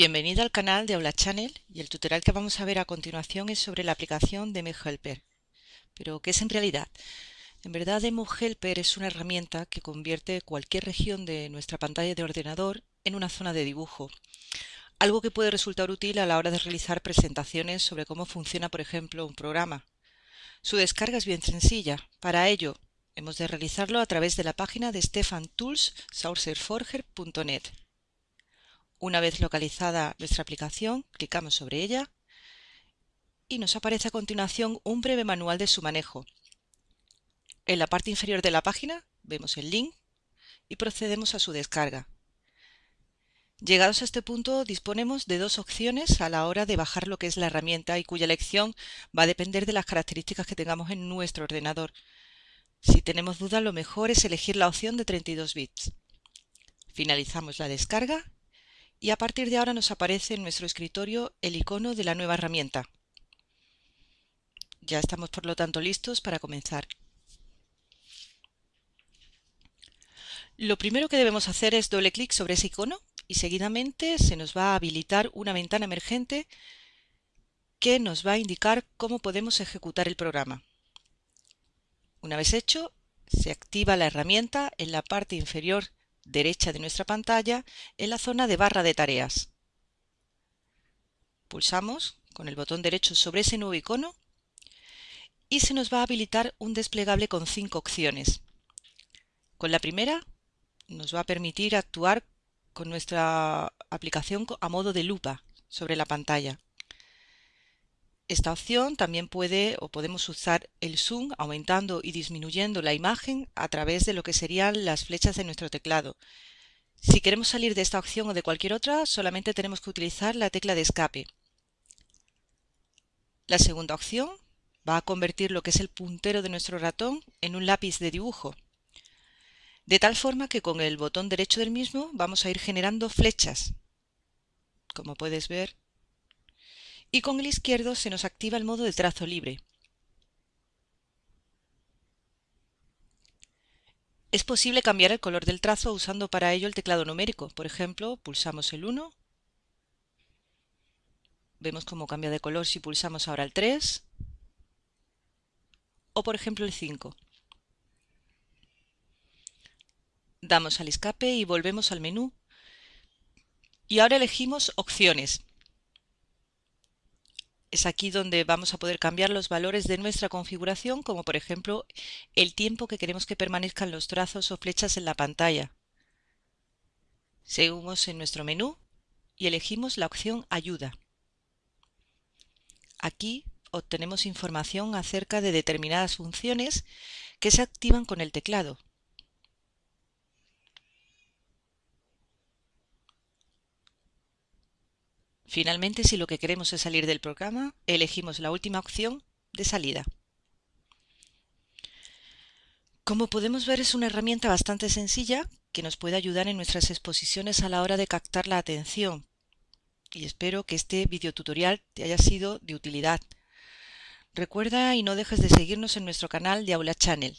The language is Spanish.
Bienvenida al canal de Aula Channel y el tutorial que vamos a ver a continuación es sobre la aplicación de Helper. Pero, ¿qué es en realidad? En verdad, Helper es una herramienta que convierte cualquier región de nuestra pantalla de ordenador en una zona de dibujo. Algo que puede resultar útil a la hora de realizar presentaciones sobre cómo funciona, por ejemplo, un programa. Su descarga es bien sencilla. Para ello, hemos de realizarlo a través de la página de stephantools.sourceforger.net. Una vez localizada nuestra aplicación, clicamos sobre ella y nos aparece a continuación un breve manual de su manejo. En la parte inferior de la página vemos el link y procedemos a su descarga. Llegados a este punto disponemos de dos opciones a la hora de bajar lo que es la herramienta y cuya elección va a depender de las características que tengamos en nuestro ordenador. Si tenemos duda lo mejor es elegir la opción de 32 bits. Finalizamos la descarga y a partir de ahora nos aparece en nuestro escritorio el icono de la nueva herramienta. Ya estamos por lo tanto listos para comenzar. Lo primero que debemos hacer es doble clic sobre ese icono y seguidamente se nos va a habilitar una ventana emergente que nos va a indicar cómo podemos ejecutar el programa. Una vez hecho, se activa la herramienta en la parte inferior derecha de nuestra pantalla en la zona de barra de tareas. Pulsamos con el botón derecho sobre ese nuevo icono y se nos va a habilitar un desplegable con cinco opciones. Con la primera nos va a permitir actuar con nuestra aplicación a modo de lupa sobre la pantalla. Esta opción también puede o podemos usar el zoom aumentando y disminuyendo la imagen a través de lo que serían las flechas de nuestro teclado. Si queremos salir de esta opción o de cualquier otra, solamente tenemos que utilizar la tecla de escape. La segunda opción va a convertir lo que es el puntero de nuestro ratón en un lápiz de dibujo, de tal forma que con el botón derecho del mismo vamos a ir generando flechas. Como puedes ver, y con el izquierdo se nos activa el modo de trazo libre. Es posible cambiar el color del trazo usando para ello el teclado numérico. Por ejemplo, pulsamos el 1, vemos cómo cambia de color si pulsamos ahora el 3, o por ejemplo el 5. Damos al escape y volvemos al menú. Y ahora elegimos opciones. Es aquí donde vamos a poder cambiar los valores de nuestra configuración, como por ejemplo el tiempo que queremos que permanezcan los trazos o flechas en la pantalla. Seguimos en nuestro menú y elegimos la opción Ayuda. Aquí obtenemos información acerca de determinadas funciones que se activan con el teclado. Finalmente, si lo que queremos es salir del programa, elegimos la última opción de salida. Como podemos ver es una herramienta bastante sencilla que nos puede ayudar en nuestras exposiciones a la hora de captar la atención y espero que este videotutorial te haya sido de utilidad. Recuerda y no dejes de seguirnos en nuestro canal de Aula Channel.